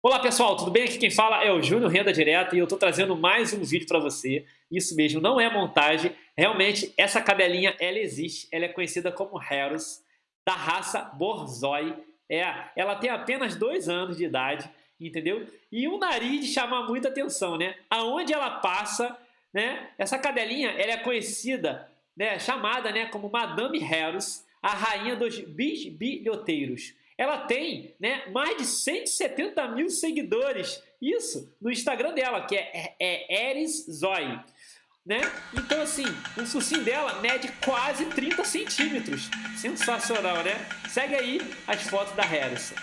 Olá pessoal, tudo bem? Aqui quem fala é o Júnior Renda Direta e eu estou trazendo mais um vídeo para você. Isso mesmo, não é montagem. Realmente, essa cadelinha, ela existe. Ela é conhecida como Harris, da raça Borzoi. É, ela tem apenas dois anos de idade, entendeu? E um nariz chama muita atenção, né? Aonde ela passa, né? Essa cadelinha, ela é conhecida, né? chamada né? como Madame Harris, a rainha dos bisbilhoteiros ela tem né, mais de 170 mil seguidores, isso, no Instagram dela, que é, é, é Eris Zoe. Né? Então, assim, o focinho dela mede quase 30 centímetros. Sensacional, né? Segue aí as fotos da Harrison.